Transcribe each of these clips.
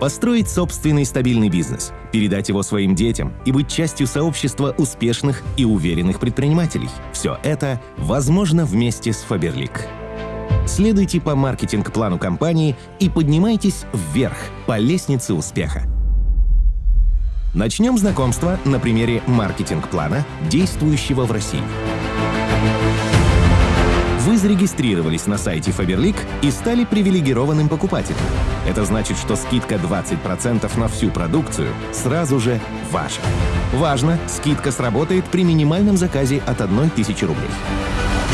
Построить собственный стабильный бизнес, передать его своим детям и быть частью сообщества успешных и уверенных предпринимателей – все это возможно вместе с Faberlic. Следуйте по маркетинг-плану компании и поднимайтесь вверх по лестнице успеха. Начнем знакомство на примере маркетинг-плана, действующего в России. Вы зарегистрировались на сайте Faberlic и стали привилегированным покупателем. Это значит, что скидка 20% на всю продукцию сразу же ваша. Важно, скидка сработает при минимальном заказе от 1000 рублей.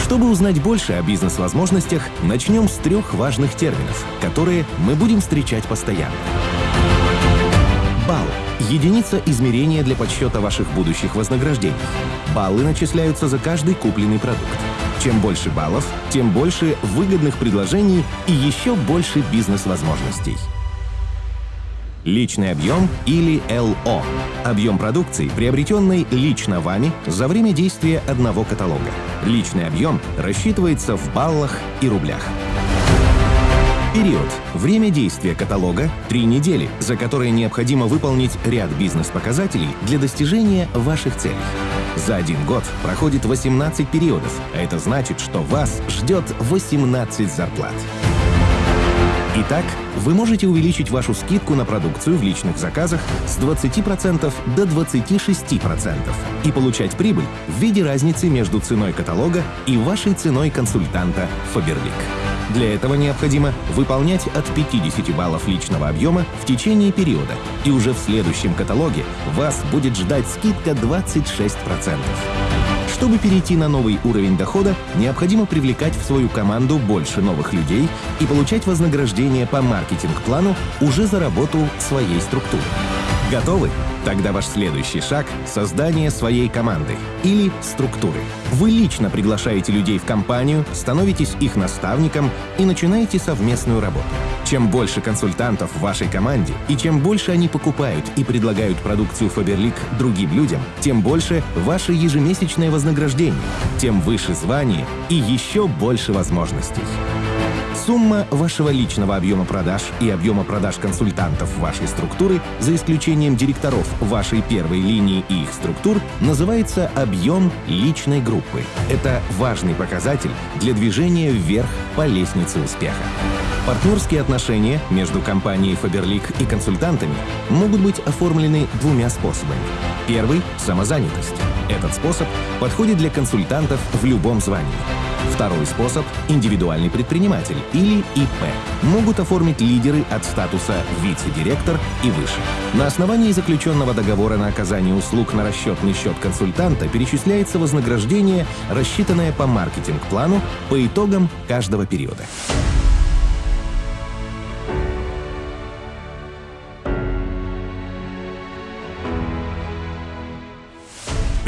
Чтобы узнать больше о бизнес-возможностях, начнем с трех важных терминов, которые мы будем встречать постоянно. Балл – единица измерения для подсчета ваших будущих вознаграждений. Баллы начисляются за каждый купленный продукт. Чем больше баллов, тем больше выгодных предложений и еще больше бизнес-возможностей. Личный объем или ЛО – объем продукции, приобретенной лично вами за время действия одного каталога. Личный объем рассчитывается в баллах и рублях. Период. Время действия каталога – три недели, за которые необходимо выполнить ряд бизнес-показателей для достижения ваших целей. За один год проходит 18 периодов, а это значит, что вас ждет 18 зарплат. Итак, вы можете увеличить вашу скидку на продукцию в личных заказах с 20% до 26% и получать прибыль в виде разницы между ценой каталога и вашей ценой консультанта Faberlic. Для этого необходимо выполнять от 50 баллов личного объема в течение периода, и уже в следующем каталоге вас будет ждать скидка 26%. Чтобы перейти на новый уровень дохода, необходимо привлекать в свою команду больше новых людей и получать вознаграждение по маркетинг-плану уже за работу своей структуры. Готовы? Тогда ваш следующий шаг — создание своей команды или структуры. Вы лично приглашаете людей в компанию, становитесь их наставником и начинаете совместную работу. Чем больше консультантов в вашей команде и чем больше они покупают и предлагают продукцию Faberlic другим людям, тем больше ваше ежемесячное вознаграждение, тем выше звание и еще больше возможностей. Сумма вашего личного объема продаж и объема продаж консультантов вашей структуры, за исключением директоров вашей первой линии и их структур, называется объем личной группы. Это важный показатель для движения вверх по лестнице успеха. Партнерские отношения между компанией Faberlic и консультантами могут быть оформлены двумя способами. Первый – самозанятость. Этот способ подходит для консультантов в любом звании. Второй способ – индивидуальный предприниматель или ИП. Могут оформить лидеры от статуса вице-директор и выше. На основании заключенного договора на оказание услуг на расчетный счет консультанта перечисляется вознаграждение, рассчитанное по маркетинг-плану по итогам каждого периода.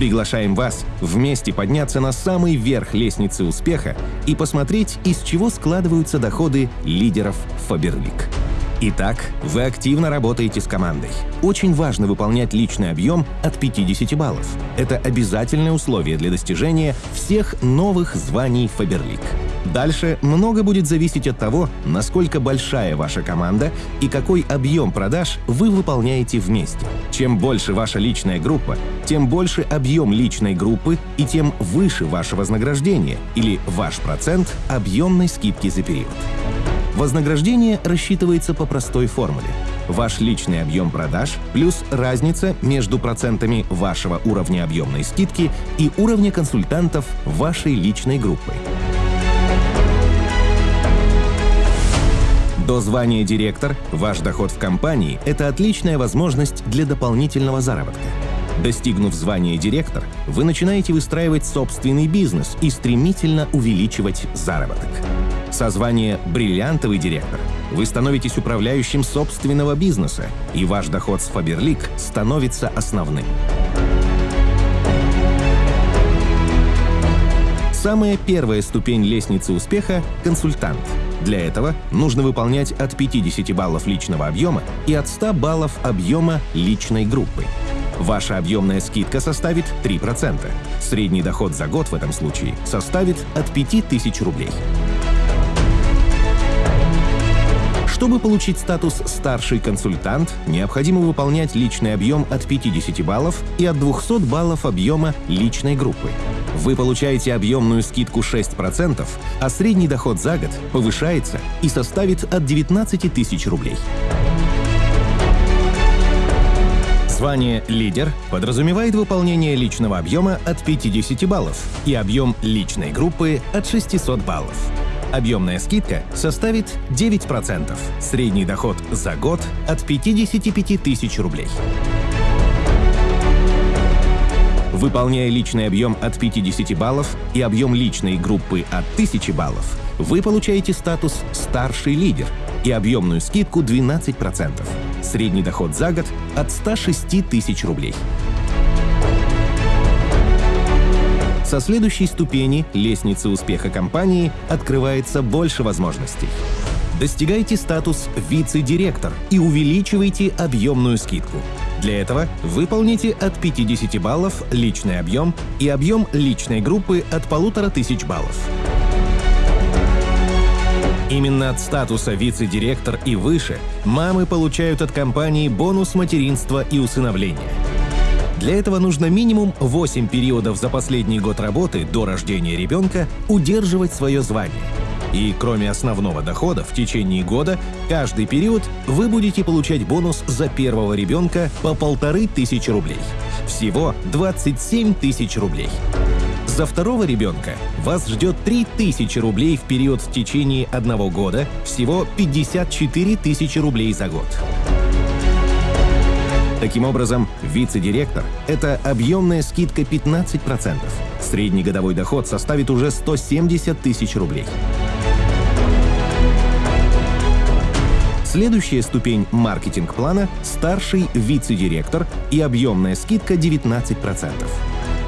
Приглашаем вас вместе подняться на самый верх лестницы успеха и посмотреть, из чего складываются доходы лидеров Faberlic. Итак, вы активно работаете с командой. Очень важно выполнять личный объем от 50 баллов. Это обязательное условие для достижения всех новых званий Faberlic. Дальше много будет зависеть от того, насколько большая ваша команда и какой объем продаж вы выполняете вместе. Чем больше ваша личная группа, тем больше объем личной группы и тем выше ваше вознаграждение или ваш процент объемной скидки за период. Вознаграждение рассчитывается по простой формуле. Ваш личный объем продаж плюс разница между процентами вашего уровня объемной скидки и уровня консультантов вашей личной группы. До звания директор ваш доход в компании – это отличная возможность для дополнительного заработка. Достигнув звания директор, вы начинаете выстраивать собственный бизнес и стремительно увеличивать заработок. Со звания «бриллиантовый директор» вы становитесь управляющим собственного бизнеса, и ваш доход с Faberlic становится основным. Самая первая ступень лестницы успеха – консультант – для этого нужно выполнять от 50 баллов личного объема и от 100 баллов объема личной группы. Ваша объемная скидка составит 3%. Средний доход за год в этом случае составит от 5000 рублей. Чтобы получить статус «старший консультант», необходимо выполнять личный объем от 50 баллов и от 200 баллов объема личной группы. Вы получаете объемную скидку 6%, а средний доход за год повышается и составит от 19 тысяч рублей. Звание «лидер» подразумевает выполнение личного объема от 50 баллов и объем личной группы от 600 баллов. Объемная скидка составит 9%. Средний доход за год от 55 тысяч рублей. Выполняя личный объем от 50 баллов и объем личной группы от 1000 баллов, вы получаете статус «старший лидер» и объемную скидку 12%. Средний доход за год от 106 тысяч рублей. Со следующей ступени лестницы успеха компании открывается больше возможностей. Достигайте статус «вице-директор» и увеличивайте объемную скидку. Для этого выполните от 50 баллов личный объем и объем личной группы от 1500 баллов. Именно от статуса вице-директор и выше мамы получают от компании бонус материнства и усыновления – для этого нужно минимум 8 периодов за последний год работы до рождения ребенка удерживать свое звание. И кроме основного дохода, в течение года каждый период вы будете получать бонус за первого ребенка по полторы тысячи рублей. Всего 27 тысяч рублей. За второго ребенка вас ждет 3000 рублей в период в течение одного года, всего 54 тысячи рублей за год. Таким образом, вице-директор – это объемная скидка 15%. Средний годовой доход составит уже 170 тысяч рублей. Следующая ступень маркетинг-плана – старший вице-директор и объемная скидка 19%.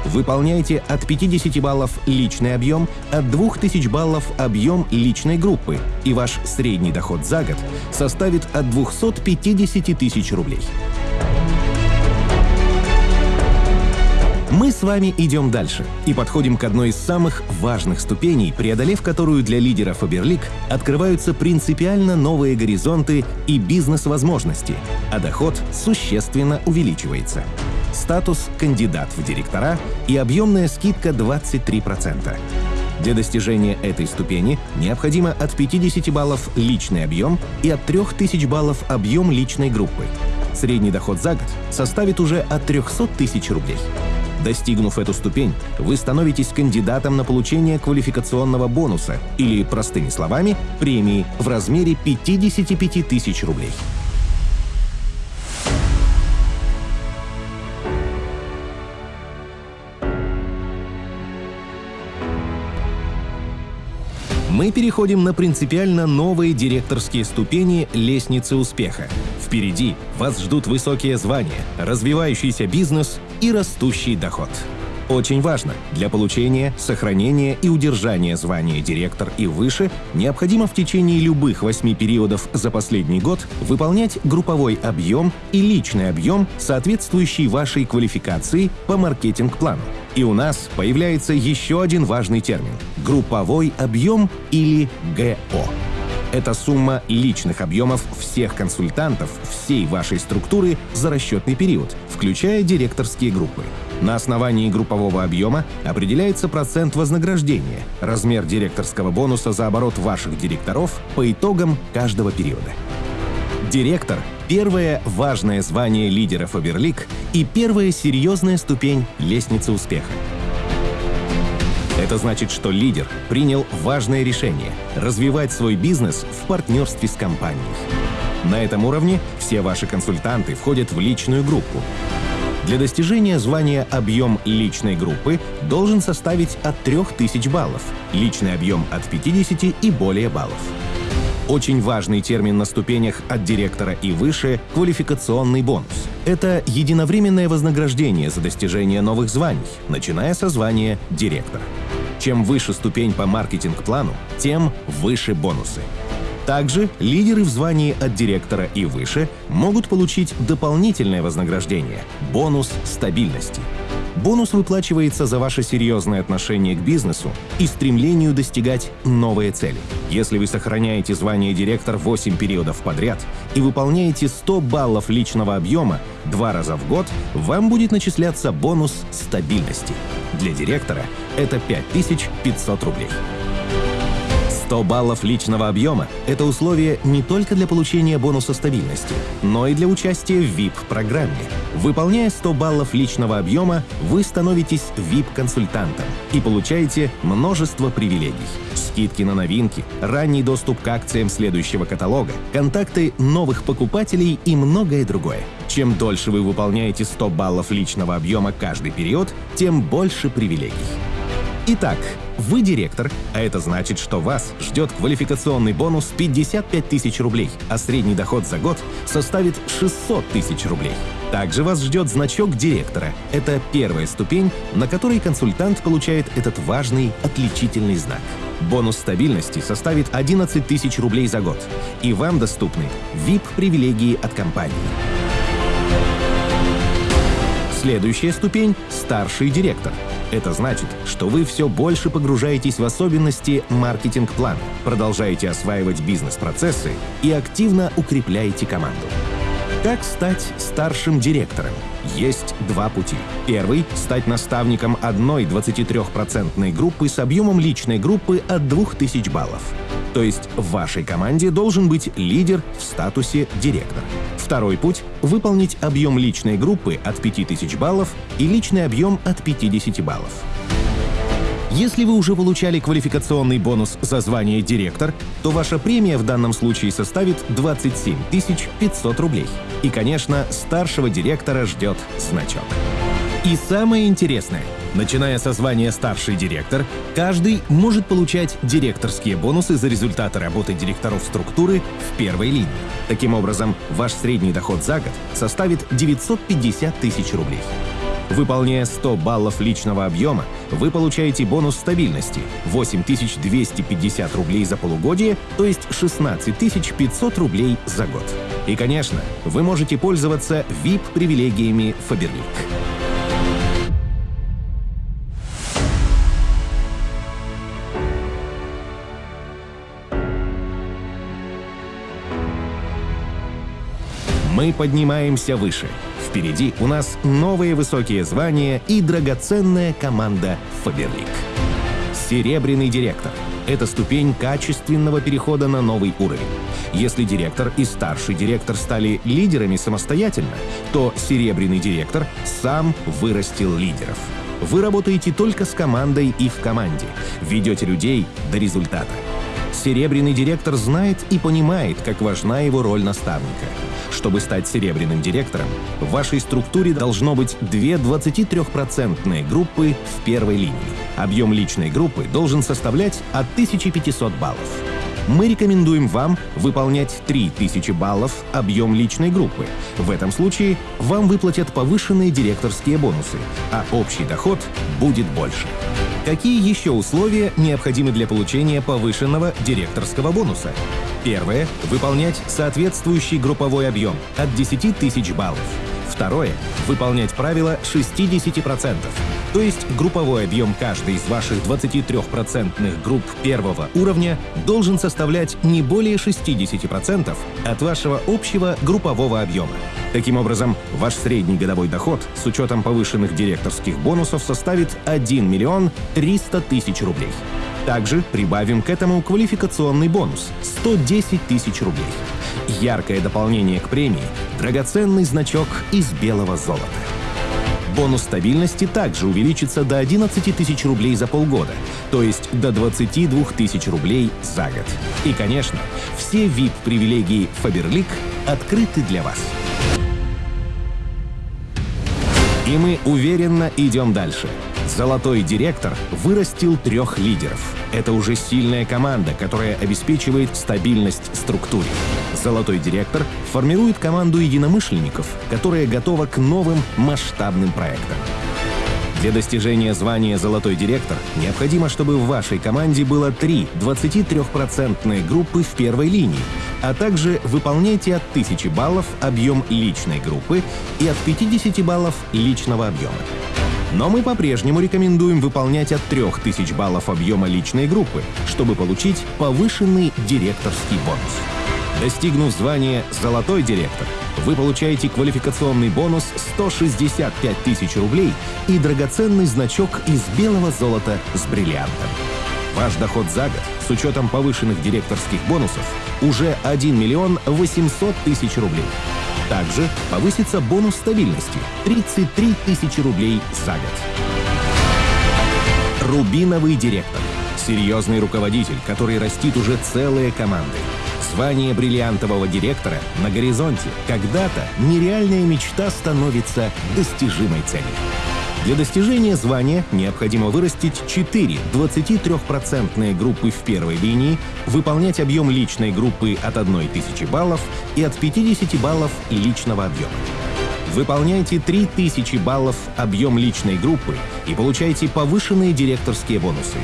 Выполняйте от 50 баллов личный объем, от 2000 баллов объем личной группы, и ваш средний доход за год составит от 250 тысяч рублей. Мы с вами идем дальше и подходим к одной из самых важных ступеней, преодолев которую для лидера Фаберлик открываются принципиально новые горизонты и бизнес-возможности, а доход существенно увеличивается. Статус «кандидат в директора» и объемная скидка 23%. Для достижения этой ступени необходимо от 50 баллов личный объем и от 3000 баллов объем личной группы. Средний доход за год составит уже от 300 тысяч рублей. Достигнув эту ступень, вы становитесь кандидатом на получение квалификационного бонуса или, простыми словами, премии в размере 55 тысяч рублей. мы переходим на принципиально новые директорские ступени лестницы успеха. Впереди вас ждут высокие звания, развивающийся бизнес и растущий доход. Очень важно, для получения, сохранения и удержания звания директор и выше необходимо в течение любых восьми периодов за последний год выполнять групповой объем и личный объем, соответствующий вашей квалификации по маркетинг-плану. И у нас появляется еще один важный термин — групповой объем или ГО. Это сумма личных объемов всех консультантов всей вашей структуры за расчетный период, включая директорские группы. На основании группового объема определяется процент вознаграждения, размер директорского бонуса за оборот ваших директоров по итогам каждого периода. Директор — первое важное звание лидера Фаберлик и первая серьезная ступень лестницы успеха. Это значит, что лидер принял важное решение — развивать свой бизнес в партнерстве с компанией. На этом уровне все ваши консультанты входят в личную группу. Для достижения звания объем личной группы должен составить от 3000 баллов, личный объем от 50 и более баллов. Очень важный термин на ступенях от директора и выше – квалификационный бонус. Это единовременное вознаграждение за достижение новых званий, начиная со звания директора. Чем выше ступень по маркетинг-плану, тем выше бонусы. Также лидеры в звании от директора и выше могут получить дополнительное вознаграждение – бонус стабильности. Бонус выплачивается за ваше серьезное отношение к бизнесу и стремлению достигать новые цели – Если вы сохраняете звание директор 8 периодов подряд и выполняете 100 баллов личного объема два раза в год, вам будет начисляться бонус стабильности. Для директора это 5500 рублей. 100 баллов личного объема – это условие не только для получения бонуса стабильности, но и для участия в VIP-программе. Выполняя 100 баллов личного объема, вы становитесь VIP-консультантом и получаете множество привилегий. Скидки на новинки, ранний доступ к акциям следующего каталога, контакты новых покупателей и многое другое. Чем дольше вы выполняете 100 баллов личного объема каждый период, тем больше привилегий. Итак, вы директор, а это значит, что вас ждет квалификационный бонус 55 тысяч рублей, а средний доход за год составит 600 тысяч рублей. Также вас ждет значок директора. Это первая ступень, на которой консультант получает этот важный отличительный знак. Бонус стабильности составит 11 тысяч рублей за год, и вам доступны VIP-привилегии от компании. Следующая ступень — старший директор. Это значит, что вы все больше погружаетесь в особенности маркетинг-плана, продолжаете осваивать бизнес-процессы и активно укрепляете команду. Как стать старшим директором? Есть два пути. Первый — стать наставником одной 23% группы с объемом личной группы от 2000 баллов. То есть в вашей команде должен быть лидер в статусе директор. Второй путь — выполнить объем личной группы от 5000 баллов и личный объем от 50 баллов. Если вы уже получали квалификационный бонус за звание директор, то ваша премия в данном случае составит 27 500 рублей. И, конечно, старшего директора ждет значок. И самое интересное, начиная со звания старший директор, каждый может получать директорские бонусы за результаты работы директоров структуры в первой линии. Таким образом, ваш средний доход за год составит 950 тысяч рублей. Выполняя 100 баллов личного объема, вы получаете бонус стабильности — 8250 рублей за полугодие, то есть 16500 рублей за год. И, конечно, вы можете пользоваться VIP-привилегиями Faberlic. Поднимаемся выше — Впереди у нас новые высокие звания и драгоценная команда Фаберлик. Серебряный директор — это ступень качественного перехода на новый уровень. Если директор и старший директор стали лидерами самостоятельно, то серебряный директор сам вырастил лидеров. Вы работаете только с командой и в команде, ведете людей до результата. Серебряный директор знает и понимает, как важна его роль наставника. Чтобы стать серебряным директором, в вашей структуре должно быть две 23% группы в первой линии. Объем личной группы должен составлять от 1500 баллов. Мы рекомендуем вам выполнять 3000 баллов объем личной группы. В этом случае вам выплатят повышенные директорские бонусы, а общий доход будет больше. Какие еще условия необходимы для получения повышенного директорского бонуса? Первое — выполнять соответствующий групповой объем от 10 тысяч баллов. Второе — выполнять правило 60%, то есть групповой объем каждой из ваших 23% групп первого уровня должен составлять не более 60% от вашего общего группового объема. Таким образом, ваш средний годовой доход с учетом повышенных директорских бонусов составит 1 миллион 300 тысяч рублей. Также прибавим к этому квалификационный бонус — 110 тысяч рублей. Яркое дополнение к премии — драгоценный значок из белого золота. Бонус стабильности также увеличится до 11 тысяч рублей за полгода, то есть до 22 тысяч рублей за год. И, конечно, все VIP-привилегии Faberlic открыты для вас. И мы уверенно идем дальше — Золотой директор вырастил трех лидеров. Это уже сильная команда, которая обеспечивает стабильность структуре. Золотой директор формирует команду единомышленников, которая готова к новым масштабным проектам. Для достижения звания «Золотой директор» необходимо, чтобы в вашей команде было три 23% группы в первой линии, а также выполняйте от 1000 баллов объем личной группы и от 50 баллов личного объема. Но мы по-прежнему рекомендуем выполнять от 3000 баллов объема личной группы, чтобы получить повышенный директорский бонус. Достигнув звания «Золотой директор», вы получаете квалификационный бонус 165 тысяч рублей и драгоценный значок из белого золота с бриллиантом. Ваш доход за год с учетом повышенных директорских бонусов уже 1 миллион 800 тысяч рублей. Также повысится бонус стабильности – 33 тысячи рублей за год. Рубиновый директор. Серьезный руководитель, который растит уже целые команды. Звание бриллиантового директора на горизонте. Когда-то нереальная мечта становится достижимой целью. Для достижения звания необходимо вырастить 4 23% группы в первой линии, выполнять объем личной группы от 1000 баллов и от 50 баллов личного объема. Выполняйте 3000 баллов объем личной группы и получайте повышенные директорские бонусы.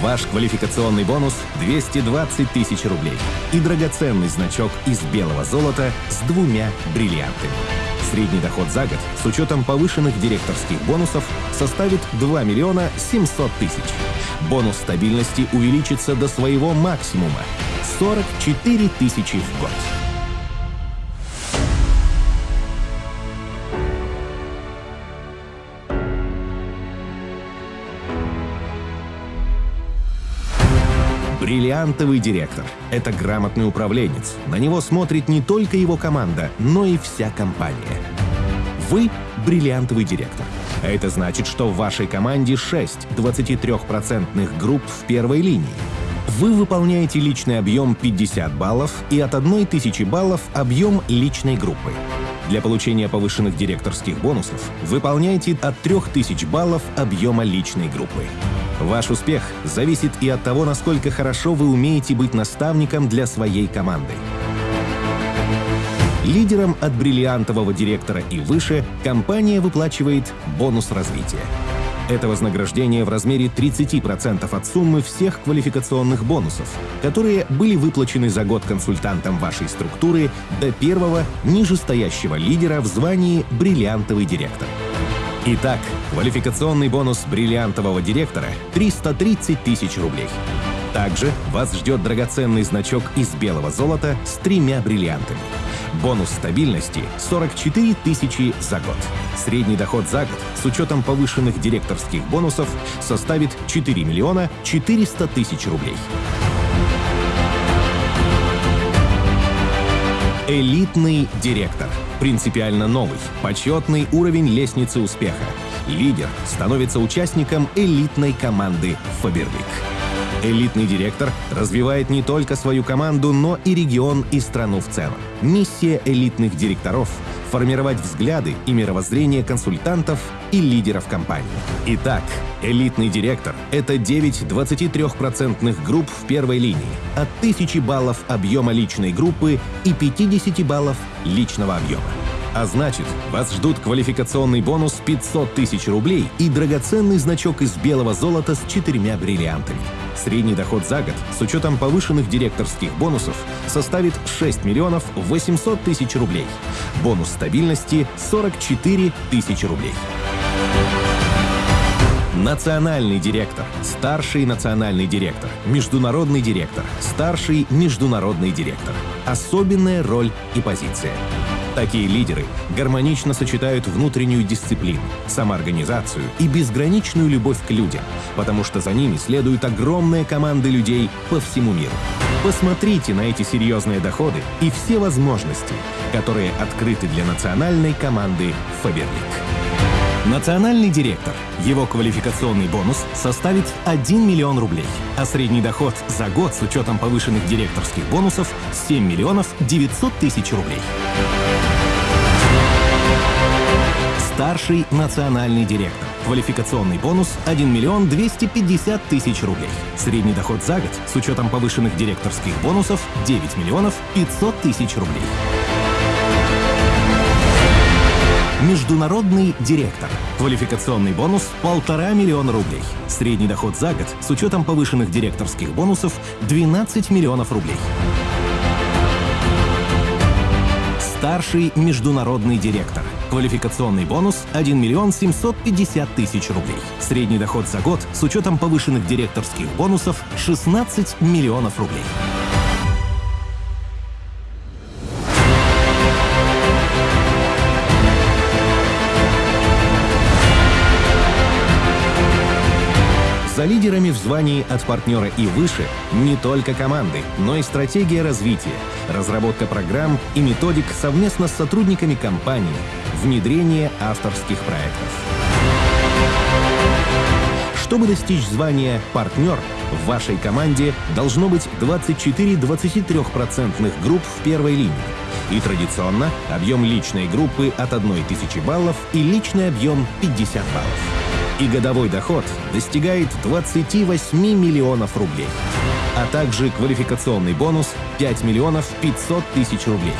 Ваш квалификационный бонус — 220 тысяч рублей и драгоценный значок из белого золота с двумя бриллиантами. Средний доход за год с учетом повышенных директорских бонусов составит 2 миллиона 700 тысяч. Бонус стабильности увеличится до своего максимума — 44 тысячи в год. Бриллиантовый директор — это грамотный управленец. На него смотрит не только его команда, но и вся компания. Вы — бриллиантовый директор. А это значит, что в вашей команде 6 23% групп в первой линии. Вы выполняете личный объем 50 баллов и от 1000 баллов объем личной группы. Для получения повышенных директорских бонусов выполняйте от 3000 баллов объема личной группы. Ваш успех зависит и от того, насколько хорошо вы умеете быть наставником для своей команды. Лидерам от бриллиантового директора и выше компания выплачивает бонус развития. Это вознаграждение в размере 30% от суммы всех квалификационных бонусов, которые были выплачены за год консультантам вашей структуры до первого нижестоящего лидера в звании «бриллиантовый директор». Итак, квалификационный бонус бриллиантового директора — 330 тысяч рублей. Также вас ждет драгоценный значок из белого золота с тремя бриллиантами. Бонус стабильности — 44 тысячи за год. Средний доход за год с учетом повышенных директорских бонусов составит 4 миллиона 400 тысяч рублей. Элитный директор. Принципиально новый, почетный уровень лестницы успеха. Лидер становится участником элитной команды «Фаберлик». Элитный директор развивает не только свою команду, но и регион и страну в целом. Миссия элитных директоров — формировать взгляды и мировоззрение консультантов и лидеров компании. Итак, элитный директор — это 9 23% групп в первой линии, от 1000 баллов объема личной группы и 50 баллов личного объема. А значит, вас ждут квалификационный бонус 500 тысяч рублей и драгоценный значок из белого золота с четырьмя бриллиантами. Средний доход за год с учетом повышенных директорских бонусов составит 6 миллионов 800 тысяч рублей. Бонус стабильности 44 тысячи рублей. Национальный директор, старший национальный директор, международный директор, старший международный директор. Особенная роль и позиция. Такие лидеры гармонично сочетают внутреннюю дисциплину, самоорганизацию и безграничную любовь к людям, потому что за ними следуют огромные команды людей по всему миру. Посмотрите на эти серьезные доходы и все возможности, которые открыты для национальной команды «Фаберлик». Национальный директор. Его квалификационный бонус составит 1 миллион рублей, а средний доход за год с учетом повышенных директорских бонусов 7 миллионов 900 тысяч рублей. Старший национальный директор. Квалификационный бонус 1 миллион 250 тысяч рублей. Средний доход за год с учетом повышенных директорских бонусов 9 миллионов 500 тысяч рублей. Международный директор. Квалификационный бонус – полтора миллиона рублей. Средний доход за год с учетом повышенных директорских бонусов – 12 миллионов рублей. Старший международный директор. Квалификационный бонус 1 миллион 750 тысяч рублей. Средний доход за год с учетом повышенных директорских бонусов 16 миллионов рублей. За лидерами в звании от партнера и выше не только команды, но и стратегия развития, разработка программ и методик совместно с сотрудниками компании, внедрение авторских проектов. Чтобы достичь звания «партнер», в вашей команде должно быть 24-23% групп в первой линии. И традиционно объем личной группы от 1000 баллов и личный объем 50 баллов и годовой доход достигает 28 миллионов рублей, а также квалификационный бонус 5 миллионов 500 тысяч рублей.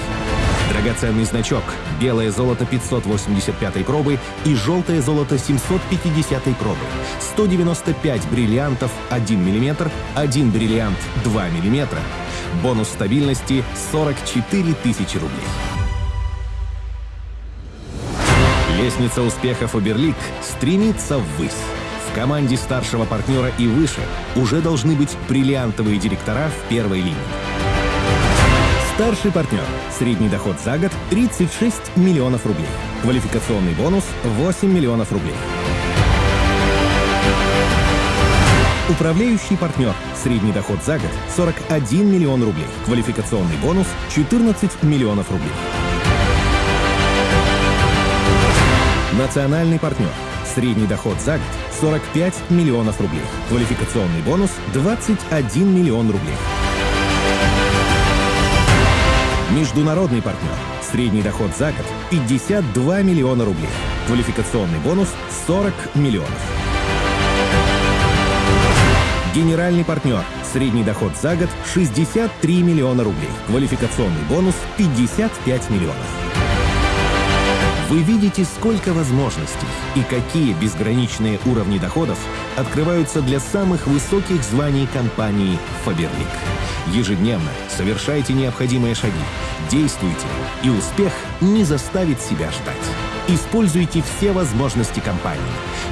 Драгоценный значок «Белое золото 585 пробы» и «Желтое золото 750 пробы». 195 бриллиантов 1 мм, 1 бриллиант 2 мм. Бонус стабильности 44 тысячи рублей. Лестница успеха Фаберлик стремится ввысь. В команде старшего партнера и выше уже должны быть бриллиантовые директора в первой линии. Старший партнер. Средний доход за год 36 миллионов рублей. Квалификационный бонус 8 миллионов рублей. Управляющий партнер. Средний доход за год 41 миллион рублей. Квалификационный бонус 14 миллионов рублей. Национальный партнер. Средний доход за год 45 миллионов рублей. Квалификационный бонус 21 миллион рублей. Международный партнер. Средний доход за год 52 миллиона рублей. Квалификационный бонус 40 миллионов. Генеральный партнер. Средний доход за год 63 миллиона рублей. Квалификационный бонус 55 миллионов. Вы видите, сколько возможностей и какие безграничные уровни доходов открываются для самых высоких званий компании Faberlic. Ежедневно совершайте необходимые шаги, действуйте, и успех не заставит себя ждать. Используйте все возможности компании.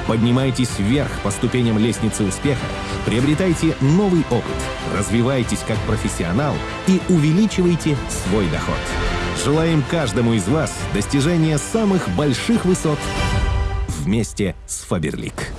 Поднимайтесь вверх по ступеням лестницы успеха, приобретайте новый опыт, развивайтесь как профессионал и увеличивайте свой доход. Желаем каждому из вас достижения самых больших высот вместе с Фаберлик.